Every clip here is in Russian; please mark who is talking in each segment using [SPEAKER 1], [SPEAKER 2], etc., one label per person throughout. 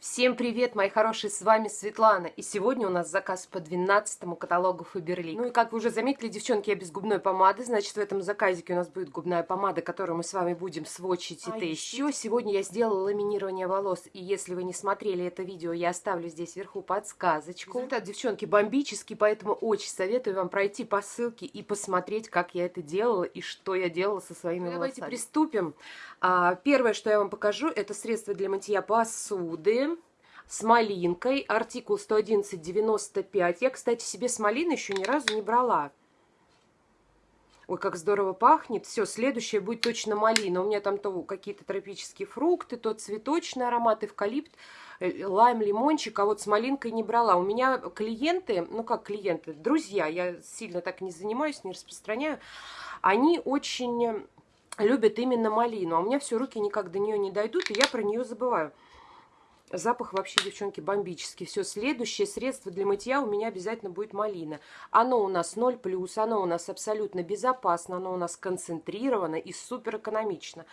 [SPEAKER 1] Всем привет, мои хорошие, с вами Светлана. И сегодня у нас заказ по 12 каталогу Faberlic. Ну и как вы уже заметили, девчонки, я без губной помады. Значит, в этом заказике у нас будет губная помада, которую мы с вами будем сводчить и а еще сегодня я сделала ламинирование волос. И если вы не смотрели это видео, я оставлю здесь вверху подсказочку. Результат, девчонки, бомбический, поэтому очень советую вам пройти по ссылке и посмотреть, как я это делала и что я делала со своими волосами. Давайте приступим. А, первое, что я вам покажу, это средство для мытья посуды с малинкой, артикул 111,95. Я, кстати, себе с малиной еще ни разу не брала. Ой, как здорово пахнет. Все, следующее будет точно малина. У меня там то какие-то тропические фрукты, то цветочный аромат, эвкалипт, э, лайм, лимончик, а вот с малинкой не брала. У меня клиенты, ну как клиенты, друзья, я сильно так не занимаюсь, не распространяю, они очень любят именно малину, а у меня все руки никак до нее не дойдут, и я про нее забываю. Запах вообще, девчонки, бомбический. Все, следующее средство для мытья у меня обязательно будет малина. Оно у нас 0+, оно у нас абсолютно безопасно, оно у нас концентрировано и супер экономично.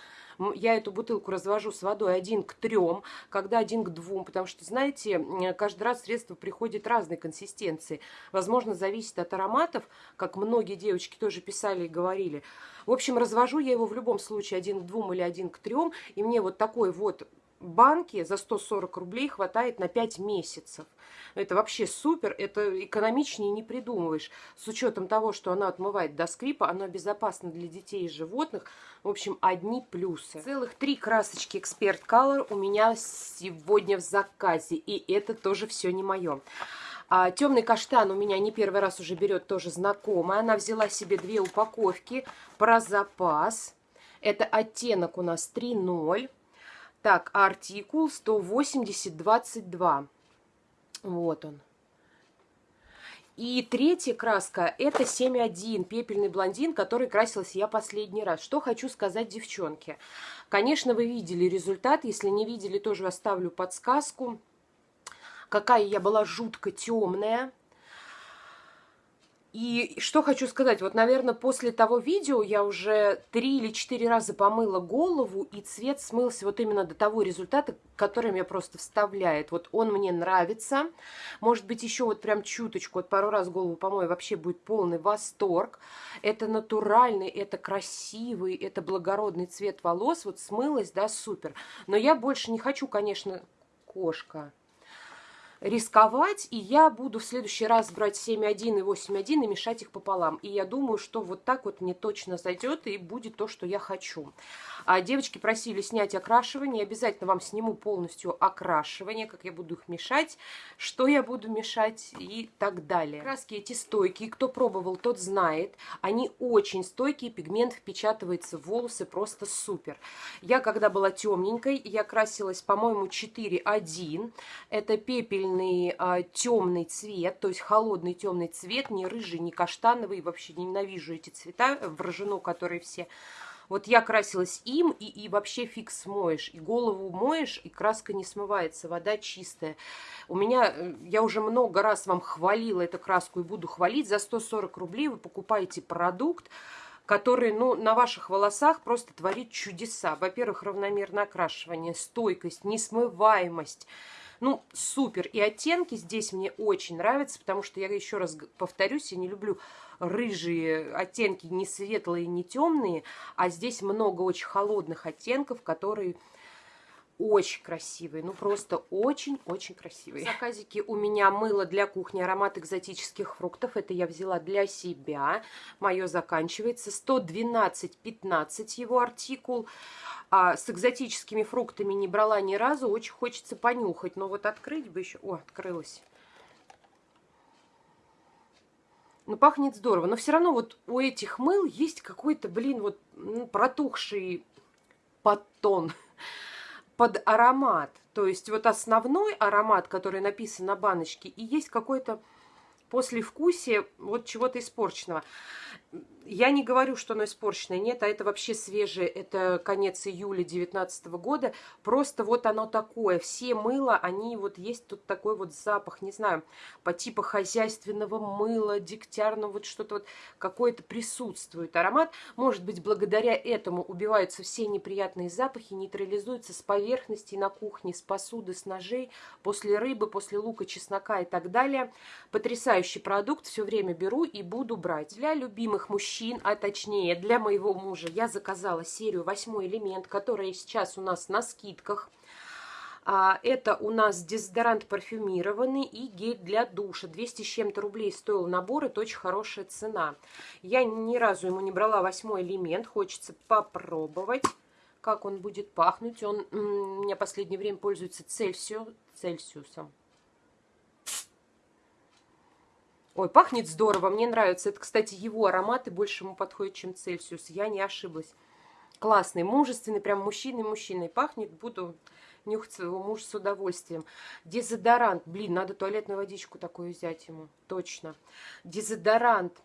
[SPEAKER 1] Я эту бутылку развожу с водой один к трем, когда один к двум, потому что, знаете, каждый раз средство приходит разной консистенции. Возможно, зависит от ароматов, как многие девочки тоже писали и говорили. В общем, развожу я его в любом случае один к двум или один к трем, и мне вот такой вот банки за 140 рублей хватает на 5 месяцев. Это вообще супер, это экономичнее не придумываешь. С учетом того, что она отмывает до скрипа, она безопасна для детей и животных. В общем, одни плюсы. Целых три красочки Expert Color у меня сегодня в заказе. И это тоже все не мое. А, темный каштан у меня не первый раз уже берет тоже знакомая. Она взяла себе две упаковки про запас. Это оттенок у нас 3.0. Так, артикул 180-22. Вот он. И третья краска это 7.1, пепельный блондин, который красилась я последний раз. Что хочу сказать девчонки. Конечно, вы видели результат. Если не видели, тоже оставлю подсказку. Какая я была жутко темная. И что хочу сказать, вот, наверное, после того видео я уже три или четыре раза помыла голову, и цвет смылся вот именно до того результата, который меня просто вставляет. Вот он мне нравится. Может быть, еще вот прям чуточку, вот пару раз голову помою, вообще будет полный восторг. Это натуральный, это красивый, это благородный цвет волос. Вот смылось, да, супер. Но я больше не хочу, конечно, кошка рисковать, и я буду в следующий раз брать 7.1 и 8.1 и мешать их пополам. И я думаю, что вот так вот мне точно зайдет и будет то, что я хочу. А девочки просили снять окрашивание. Обязательно вам сниму полностью окрашивание, как я буду их мешать, что я буду мешать и так далее. Краски эти стойкие. Кто пробовал, тот знает. Они очень стойкие, пигмент впечатывается в волосы просто супер. Я когда была темненькой, я красилась, по-моему, 4.1. Это пепельный а, темный цвет, то есть холодный темный цвет, не рыжий, не каштановый. Вообще ненавижу эти цвета в рожену, которые все вот я красилась им, и, и вообще фиг смоешь. И голову моешь, и краска не смывается, вода чистая. У меня, э, я уже много раз вам хвалила эту краску и буду хвалить. За 140 рублей вы покупаете продукт, который, ну, на ваших волосах просто творит чудеса. Во-первых, равномерное окрашивание, стойкость, несмываемость. Ну, супер. И оттенки здесь мне очень нравятся, потому что я еще раз повторюсь, я не люблю рыжие оттенки, не светлые, не темные, а здесь много очень холодных оттенков, которые очень красивые, ну просто очень-очень красивые. В заказике у меня мыло для кухни аромат экзотических фруктов. Это я взяла для себя. Мое заканчивается. 112-15 его артикул. А с экзотическими фруктами не брала ни разу. Очень хочется понюхать. Но вот открыть бы еще... О, открылась. Ну, пахнет здорово. Но все равно вот у этих мыл есть какой-то, блин, вот ну, протухший подтон под аромат. То есть вот основной аромат, который написан на баночке, и есть какой-то послевкусие вот чего-то испорченного. Я не говорю, что оно испорченное, нет, а это вообще свежее, это конец июля 2019 года, просто вот оно такое, все мыла, они вот есть тут такой вот запах, не знаю, по типу хозяйственного мыла, дегтярного, вот что-то вот какое-то присутствует аромат, может быть, благодаря этому убиваются все неприятные запахи, нейтрализуются с поверхности на кухне, с посуды, с ножей, после рыбы, после лука, чеснока и так далее. Потрясающий продукт, все время беру и буду брать. Для любимых мужчин мужчин, а точнее для моего мужа, я заказала серию «Восьмой элемент», которая сейчас у нас на скидках. А, это у нас дезодорант парфюмированный и гель для душа. 200 с чем-то рублей стоил набор, это очень хорошая цена. Я ни разу ему не брала восьмой элемент, хочется попробовать, как он будет пахнуть. Он у меня в последнее время пользуется Цельсию, Цельсиусом. Ой, пахнет здорово, мне нравится. Это, кстати, его ароматы больше ему подходят, чем Цельсиус. Я не ошиблась. Классный, мужественный, прям мужчиной-мужчиной пахнет. Буду нюхать своего мужа с удовольствием. Дезодорант. Блин, надо туалетную водичку такую взять ему. Точно. Дезодорант.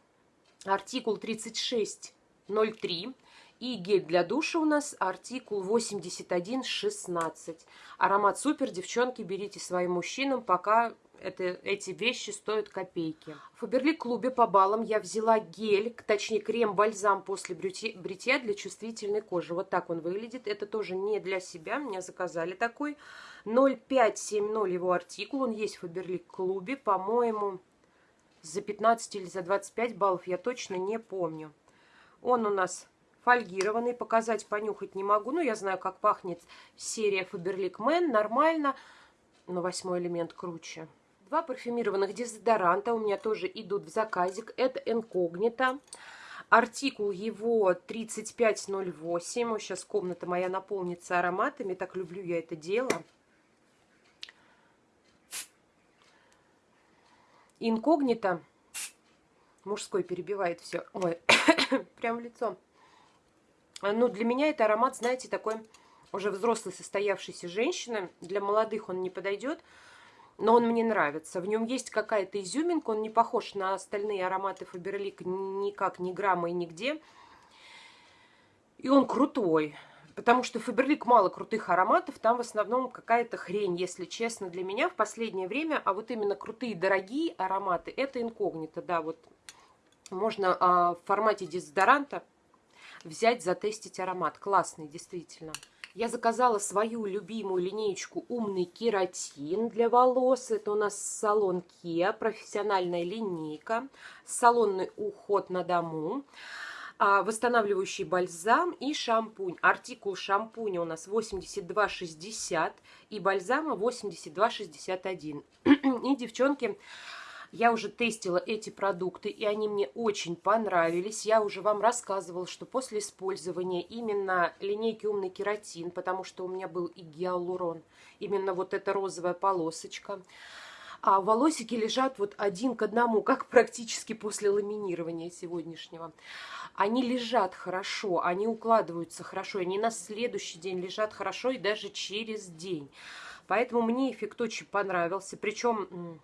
[SPEAKER 1] Артикул 3603. И гель для душа у нас артикул 8116. Аромат супер, девчонки, берите своим мужчинам, пока это, эти вещи стоят копейки. В Фаберлик клубе по баллам я взяла гель, точнее крем-бальзам после бритья для чувствительной кожи. Вот так он выглядит. Это тоже не для себя, меня заказали такой. 0570 его артикул, он есть в Фаберлик клубе, по-моему, за 15 или за 25 баллов, я точно не помню. Он у нас фольгированный, показать, понюхать не могу, но я знаю, как пахнет серия Faberlic Man, нормально, но восьмой элемент круче. Два парфюмированных дезодоранта у меня тоже идут в заказик. Это инкогнито. Артикул его 3508. Вот сейчас комната моя наполнится ароматами. Так люблю я это дело. Инкогнито. Мужской перебивает все. Ой, прям в лицо. Ну, для меня это аромат, знаете, такой уже взрослой состоявшейся женщины. Для молодых он не подойдет но он мне нравится. В нем есть какая-то изюминка, он не похож на остальные ароматы Фаберлик никак, ни грамма и нигде. И он крутой, потому что Фаберлик мало крутых ароматов, там в основном какая-то хрень, если честно, для меня в последнее время. А вот именно крутые, дорогие ароматы, это инкогнито, да, вот можно а, в формате дезодоранта взять, затестить аромат. Классный, действительно. Я заказала свою любимую линеечку «Умный кератин» для волос. Это у нас салон Kia, профессиональная линейка, салонный уход на дому а, восстанавливающий бальзам и шампунь. Артикул шампуня у нас 82,60 и бальзама 82,61. И, девчонки, я уже тестила эти продукты, и они мне очень понравились. Я уже вам рассказывала, что после использования именно линейки «Умный кератин», потому что у меня был и гиалурон, именно вот эта розовая полосочка, а волосики лежат вот один к одному, как практически после ламинирования сегодняшнего. Они лежат хорошо, они укладываются хорошо, они на следующий день лежат хорошо и даже через день. Поэтому мне эффект очень понравился. Причем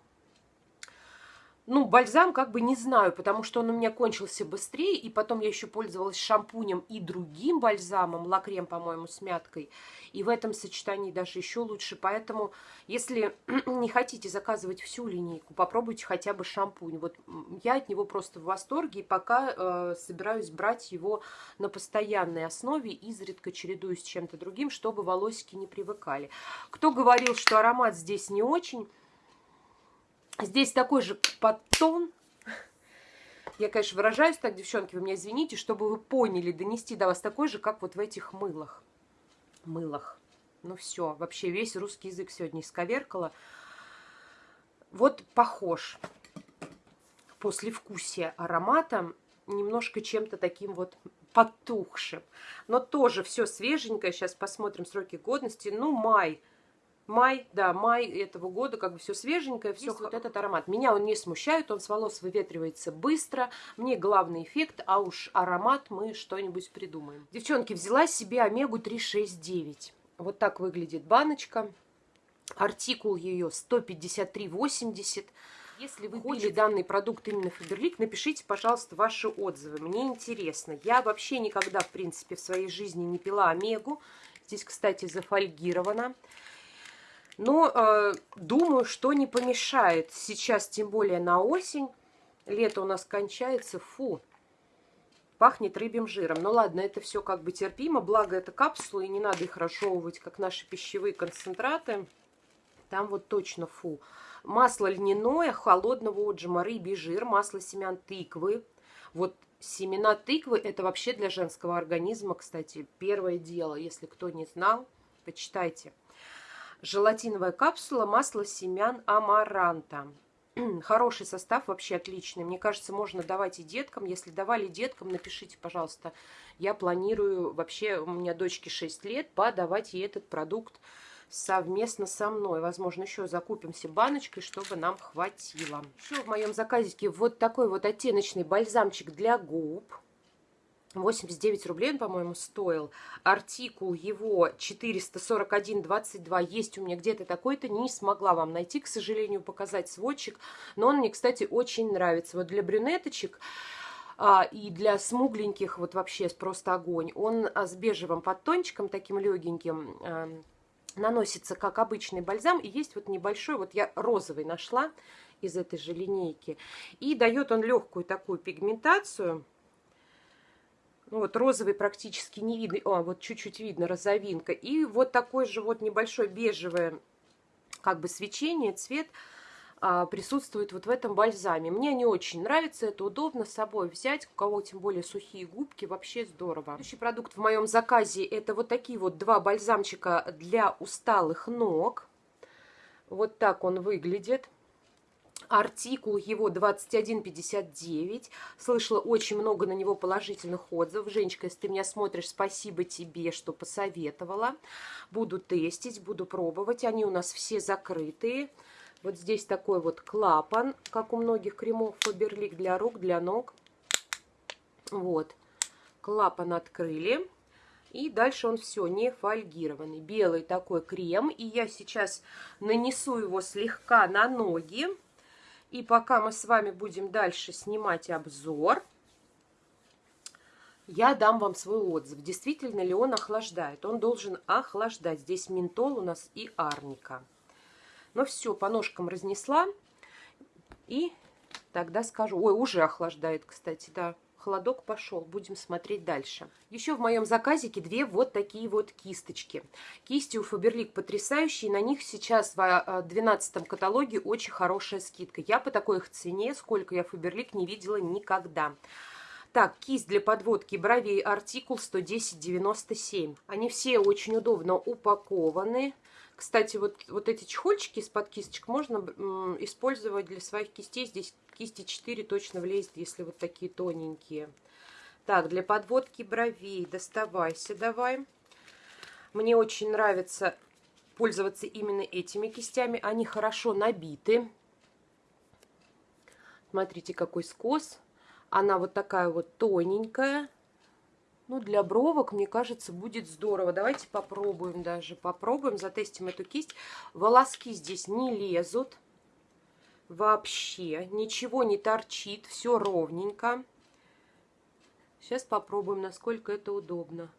[SPEAKER 1] ну, бальзам как бы не знаю, потому что он у меня кончился быстрее, и потом я еще пользовалась шампунем и другим бальзамом, лакрем, по-моему, с мяткой, и в этом сочетании даже еще лучше. Поэтому, если не хотите заказывать всю линейку, попробуйте хотя бы шампунь. Вот я от него просто в восторге, и пока э, собираюсь брать его на постоянной основе, изредка чередуюсь с чем-то другим, чтобы волосики не привыкали. Кто говорил, что аромат здесь не очень Здесь такой же подтон. Я, конечно, выражаюсь так, девчонки, вы меня извините, чтобы вы поняли, донести до вас такой же, как вот в этих мылах. Мылах. Ну все, вообще весь русский язык сегодня исковеркала. Вот похож после вкусия аромата немножко чем-то таким вот потухшим. Но тоже все свеженькое. Сейчас посмотрим сроки годности. Ну, май май, да, май этого года, как бы все свеженькое, все вот этот аромат. Меня он не смущает, он с волос выветривается быстро, мне главный эффект, а уж аромат мы что-нибудь придумаем. Девчонки, взяла себе Омегу 369. Вот так выглядит баночка. Артикул ее 153,80. Если вы купили данный продукт именно Фаберлик, напишите, пожалуйста, ваши отзывы. Мне интересно. Я вообще никогда, в принципе, в своей жизни не пила омегу. Здесь, кстати, зафольгировано. Но э, думаю, что не помешает. Сейчас, тем более на осень, лето у нас кончается, фу, пахнет рыбьим жиром. Ну ладно, это все как бы терпимо, благо это капсулы, и не надо их разжевывать, как наши пищевые концентраты. Там вот точно фу. Масло льняное, холодного отжима, рыбий жир, масло семян тыквы. Вот семена тыквы это вообще для женского организма, кстати, первое дело. Если кто не знал, почитайте желатиновая капсула, масло семян амаранта. Хороший состав, вообще отличный. Мне кажется, можно давать и деткам. Если давали деткам, напишите, пожалуйста. Я планирую, вообще, у меня дочке 6 лет, подавать ей этот продукт совместно со мной. Возможно, еще закупимся баночкой, чтобы нам хватило. Еще в моем заказике вот такой вот оттеночный бальзамчик для губ. 89 рублей он, по-моему, стоил. Артикул его 441,22 есть у меня где-то такой-то. Не смогла вам найти, к сожалению, показать сводчик. Но он мне, кстати, очень нравится. Вот для брюнеточек а, и для смугленьких вот вообще просто огонь. Он а, с бежевым подтончиком, таким легеньким, а, наносится как обычный бальзам. И есть вот небольшой, вот я розовый нашла из этой же линейки. И дает он легкую такую пигментацию. Ну, вот розовый практически не видно. О, вот чуть-чуть видно розовинка. И вот такой же вот небольшой бежевое как бы свечение, цвет а, присутствует вот в этом бальзаме. Мне не очень нравится, это удобно с собой взять. У кого тем более сухие губки, вообще здорово. Следующий продукт в моем заказе это вот такие вот два бальзамчика для усталых ног. Вот так он выглядит. Артикул его 2159. Слышала очень много на него положительных отзывов. Женечка, если ты меня смотришь, спасибо тебе, что посоветовала. Буду тестить, буду пробовать. Они у нас все закрытые. Вот здесь такой вот клапан, как у многих кремов Фаберлик для рук, для ног. Вот. Клапан открыли. И дальше он все не фольгированный. Белый такой крем. И я сейчас нанесу его слегка на ноги. И пока мы с вами будем дальше снимать обзор, я дам вам свой отзыв. Действительно ли он охлаждает? Он должен охлаждать. Здесь ментол у нас и арника. Ну все, по ножкам разнесла. И тогда скажу. Ой, уже охлаждает, кстати, да холодок пошел. Будем смотреть дальше. Еще в моем заказике две вот такие вот кисточки. Кисти у Фаберлик потрясающие. На них сейчас в 12 а, каталоге очень хорошая скидка. Я по такой их цене, сколько я Фаберлик не видела никогда. Так, кисть для подводки бровей артикул 110,97. Они все очень удобно упакованы. Кстати, вот, вот эти чехольчики из-под кисточек можно использовать для своих кистей. Здесь кисти 4 точно влезет, если вот такие тоненькие. Так, для подводки бровей доставайся давай. Мне очень нравится пользоваться именно этими кистями. Они хорошо набиты. Смотрите, какой скос. Она вот такая вот тоненькая. Ну, для бровок, мне кажется, будет здорово. Давайте попробуем даже. Попробуем, затестим эту кисть. Волоски здесь не лезут. Вообще. Ничего не торчит. Все ровненько. Сейчас попробуем, насколько это удобно.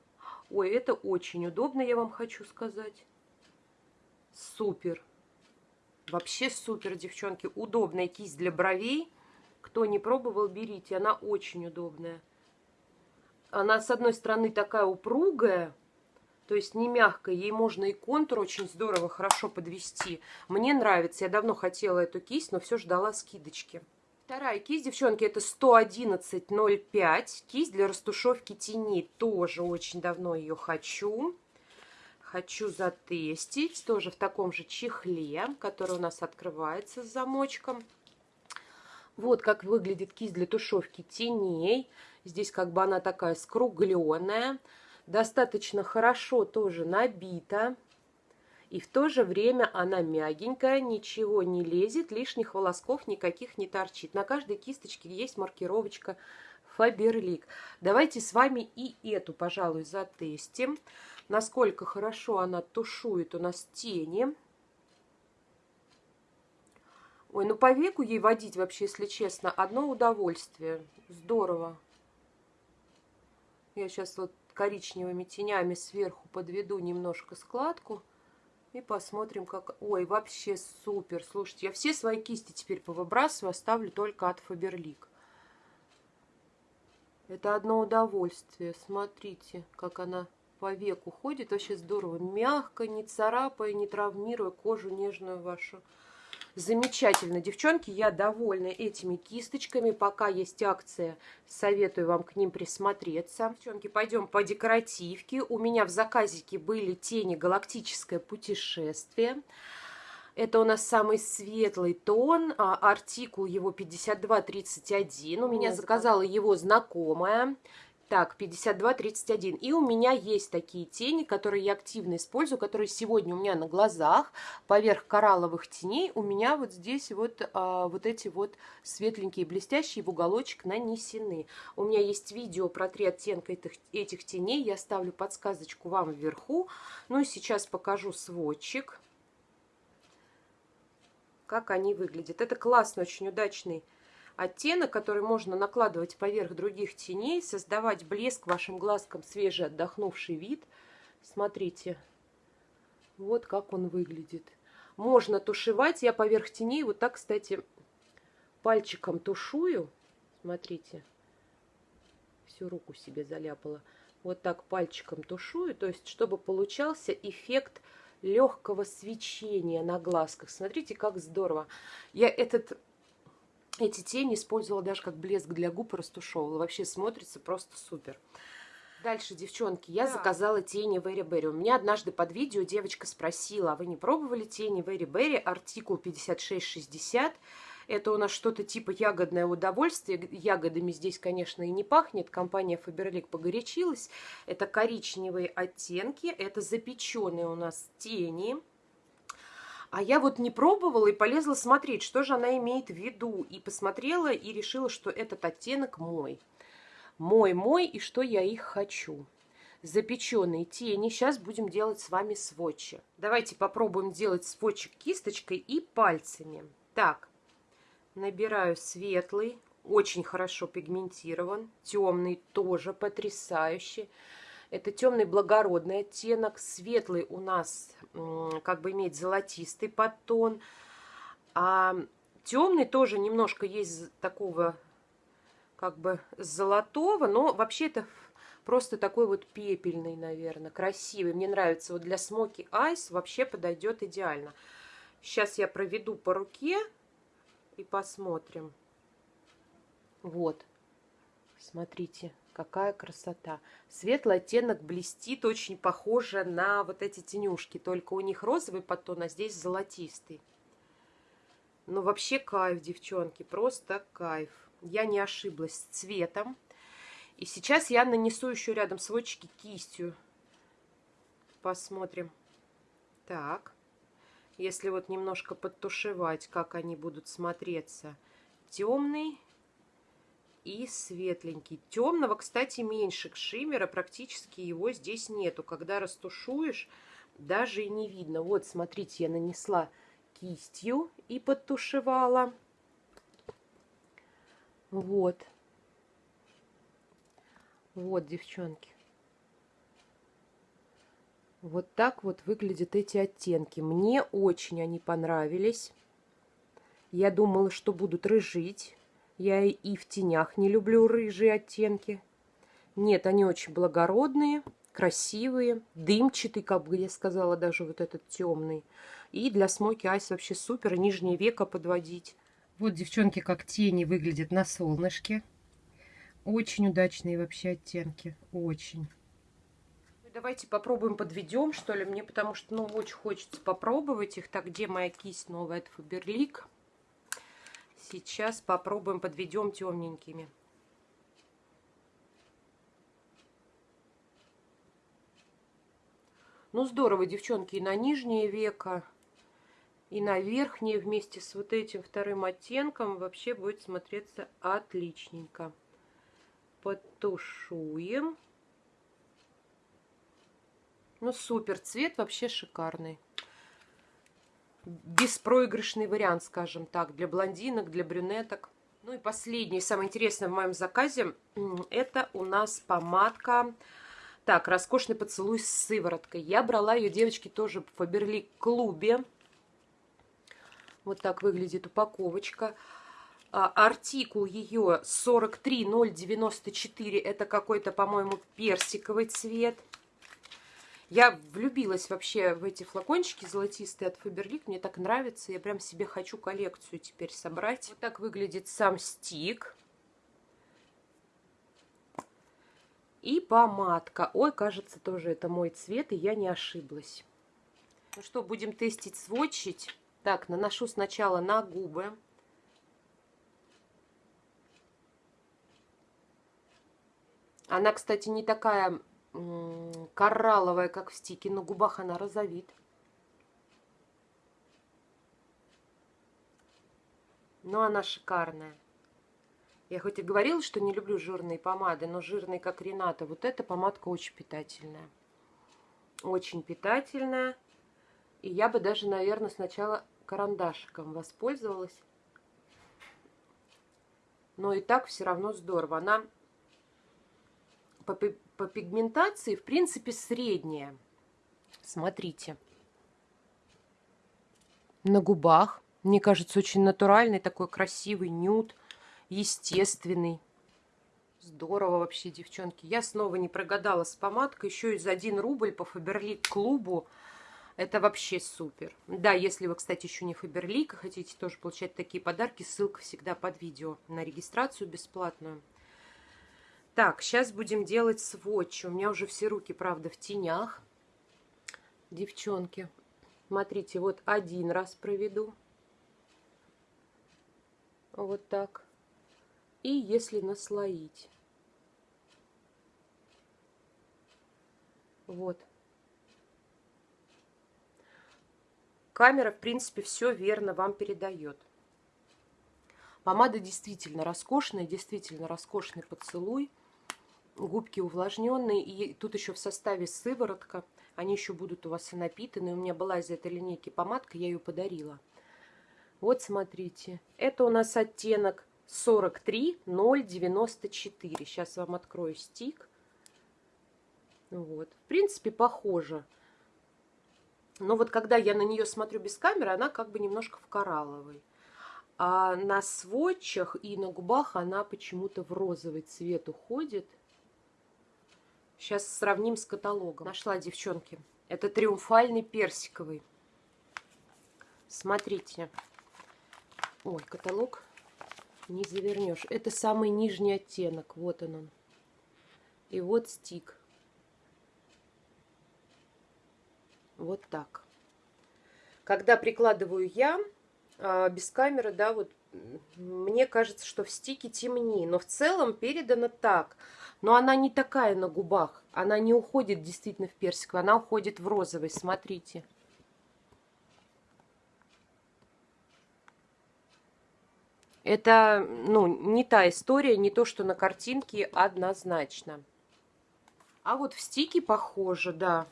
[SPEAKER 1] Ой, это очень удобно, я вам хочу сказать. Супер. Вообще супер, девчонки. Удобная кисть для бровей. Кто не пробовал, берите. Она очень удобная. Она, с одной стороны, такая упругая, то есть не мягкая. Ей можно и контур очень здорово, хорошо подвести. Мне нравится. Я давно хотела эту кисть, но все ждала скидочки. Вторая кисть, девчонки, это 111.05. Кисть для растушевки теней. Тоже очень давно ее хочу. Хочу затестить. Тоже в таком же чехле, который у нас открывается с замочком. Вот как выглядит кисть для тушевки теней. Здесь как бы она такая скругленная. Достаточно хорошо тоже набита. И в то же время она мягенькая, ничего не лезет, лишних волосков никаких не торчит. На каждой кисточке есть маркировочка Фаберлик. Давайте с вами и эту, пожалуй, затестим. Насколько хорошо она тушует у нас тени. Ой, ну по веку ей водить вообще, если честно, одно удовольствие. Здорово. Я сейчас вот коричневыми тенями сверху подведу немножко складку. И посмотрим, как... Ой, вообще супер. Слушайте, я все свои кисти теперь повыбрасываю, оставлю только от Фаберлик. Это одно удовольствие. Смотрите, как она по веку ходит. Вообще здорово. Мягко, не царапая, не травмируя кожу нежную вашу. Замечательно, девчонки, я довольна этими кисточками. Пока есть акция, советую вам к ним присмотреться. Девчонки, пойдем по декоративке. У меня в заказике были тени «Галактическое путешествие». Это у нас самый светлый тон, а, артикул его 5231. У меня заказала его знакомая. Так, 52-31. И у меня есть такие тени, которые я активно использую, которые сегодня у меня на глазах, поверх коралловых теней, у меня вот здесь вот, а, вот эти вот светленькие блестящие в уголочек нанесены. У меня есть видео про три оттенка этих, этих теней, я ставлю подсказочку вам вверху. Ну и сейчас покажу сводчик, как они выглядят. Это классный, очень удачный оттенок, который можно накладывать поверх других теней, создавать блеск вашим глазкам, свежий отдохнувший вид. Смотрите, вот как он выглядит. Можно тушевать. Я поверх теней вот так, кстати, пальчиком тушую. Смотрите, всю руку себе заляпала. Вот так пальчиком тушую, то есть чтобы получался эффект легкого свечения на глазках. Смотрите, как здорово. Я этот эти тени использовала даже как блеск для губ, растушевывала. Вообще смотрится просто супер. Дальше, девчонки, я да. заказала тени Very Berry. У меня однажды под видео девочка спросила, а вы не пробовали тени Very Berry, артикул 5660? Это у нас что-то типа ягодное удовольствие. Ягодами здесь, конечно, и не пахнет. Компания Faberlic погорячилась. Это коричневые оттенки, это запеченные у нас тени. А я вот не пробовала и полезла смотреть, что же она имеет в виду. И посмотрела и решила, что этот оттенок мой. Мой-мой, и что я их хочу. Запеченные тени. Сейчас будем делать с вами сводчи. Давайте попробуем делать сводчик кисточкой и пальцами. Так, набираю светлый, очень хорошо пигментирован. Темный тоже потрясающий. Это темный благородный оттенок. Светлый у нас как бы имеет золотистый подтон. А темный тоже немножко есть такого как бы золотого, но вообще это просто такой вот пепельный, наверное, красивый. Мне нравится. Вот для смоки айс вообще подойдет идеально. Сейчас я проведу по руке и посмотрим. Вот. Смотрите. Какая красота. Светлый оттенок блестит, очень похоже на вот эти тенюшки. Только у них розовый подтон, а здесь золотистый. Ну, вообще кайф, девчонки, просто кайф. Я не ошиблась с цветом. И сейчас я нанесу еще рядом сводчики кистью. Посмотрим. Так. Если вот немножко подтушевать, как они будут смотреться. Темный и светленький. Темного, кстати, меньше шиммера, практически его здесь нету. Когда растушуешь, даже и не видно. Вот, смотрите, я нанесла кистью и подтушевала. Вот. Вот, девчонки. Вот так вот выглядят эти оттенки. Мне очень они понравились. Я думала, что будут рыжить. Я и в тенях не люблю рыжие оттенки. Нет, они очень благородные, красивые, дымчатый, как бы я сказала, даже вот этот темный. И для смоки айс вообще супер, нижнее веко подводить. Вот, девчонки, как тени выглядят на солнышке. Очень удачные вообще оттенки, очень. Давайте попробуем подведем, что ли, мне потому что, ну, очень хочется попробовать их. Так, где моя кисть новая? Это Фаберлик. Сейчас попробуем подведем темненькими. Ну, здорово, девчонки, и на нижнее веко, и на верхнее вместе с вот этим вторым оттенком вообще будет смотреться отличненько. Подтушуем. Ну, супер, цвет вообще шикарный. Беспроигрышный вариант, скажем так, для блондинок, для брюнеток. Ну и последнее, самое интересное в моем заказе, это у нас помадка, так, роскошный поцелуй с сывороткой. Я брала ее, девочки, тоже в Фаберлик клубе. Вот так выглядит упаковочка. А, артикул ее 43094, это какой-то, по-моему, персиковый цвет. Я влюбилась вообще в эти флакончики золотистые от Фаберлик. Мне так нравится. Я прям себе хочу коллекцию теперь собрать. Вот так выглядит сам стик. И помадка. Ой, кажется, тоже это мой цвет, и я не ошиблась. Ну что, будем тестить, сводчить. Так, наношу сначала на губы. Она, кстати, не такая коралловая, как в стике. На губах она розовит. Но она шикарная. Я хоть и говорила, что не люблю жирные помады, но жирные, как Рената, вот эта помадка очень питательная. Очень питательная. И я бы даже, наверное, сначала карандашиком воспользовалась. Но и так все равно здорово. Она по пигментации, в принципе, средняя. Смотрите. На губах. Мне кажется, очень натуральный, такой красивый нюд, естественный. Здорово вообще, девчонки. Я снова не прогадала с помадкой. Еще и за 1 рубль по Фаберлик клубу. Это вообще супер. Да, если вы, кстати, еще не Фаберлик и хотите тоже получать такие подарки, ссылка всегда под видео на регистрацию бесплатную. Так, сейчас будем делать сводч. У меня уже все руки, правда, в тенях. Девчонки, смотрите, вот один раз проведу. Вот так. И если наслоить. Вот. Камера, в принципе, все верно вам передает. Помада действительно роскошная, действительно роскошный поцелуй губки увлажненные, и тут еще в составе сыворотка, они еще будут у вас и напитаны. У меня была из этой линейки помадка, я ее подарила. Вот смотрите, это у нас оттенок 43094. Сейчас вам открою стик. Вот, в принципе, похоже. Но вот когда я на нее смотрю без камеры, она как бы немножко в коралловой. А на сводчах и на губах она почему-то в розовый цвет уходит. Сейчас сравним с каталогом. Нашла, девчонки. Это триумфальный персиковый. Смотрите. Ой, каталог не завернешь. Это самый нижний оттенок. Вот он он. И вот стик. Вот так. Когда прикладываю я, а, без камеры, да, вот мне кажется, что в стике темнее. Но в целом передано так – но она не такая на губах. Она не уходит действительно в персиковый, она уходит в розовый. Смотрите. Это, ну, не та история, не то, что на картинке однозначно. А вот в стике похоже, да.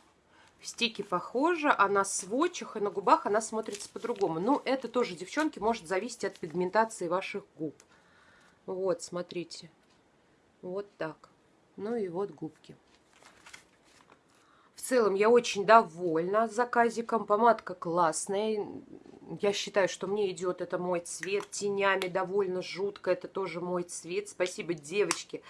[SPEAKER 1] В стике похоже, а на сводчах и на губах она смотрится по-другому. Ну, это тоже, девчонки, может зависеть от пигментации ваших губ. Вот, смотрите. Вот так. Ну и вот губки. В целом я очень довольна заказиком. Помадка классная. Я считаю, что мне идет это мой цвет. Тенями довольно жутко. Это тоже мой цвет. Спасибо девочке,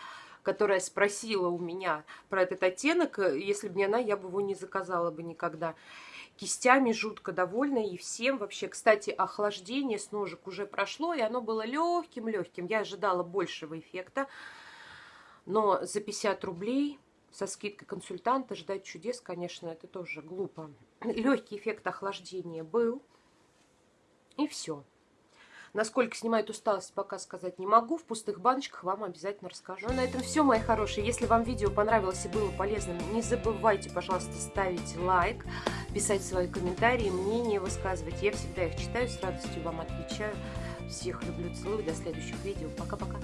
[SPEAKER 1] которая спросила у меня про этот оттенок. Если бы не она, я бы его не заказала бы никогда. Кистями жутко довольна и всем вообще. Кстати, охлаждение с ножек уже прошло, и оно было легким-легким. Я ожидала большего эффекта. Но за 50 рублей со скидкой консультанта ждать чудес, конечно, это тоже глупо. Легкий эффект охлаждения был. И все. Насколько снимает усталость, пока сказать не могу. В пустых баночках вам обязательно расскажу. Ну, на этом все, мои хорошие. Если вам видео понравилось и было полезным, не забывайте, пожалуйста, ставить лайк, писать свои комментарии, мнения высказывать. Я всегда их читаю, с радостью вам отвечаю. Всех люблю, целую. До следующих видео. Пока-пока.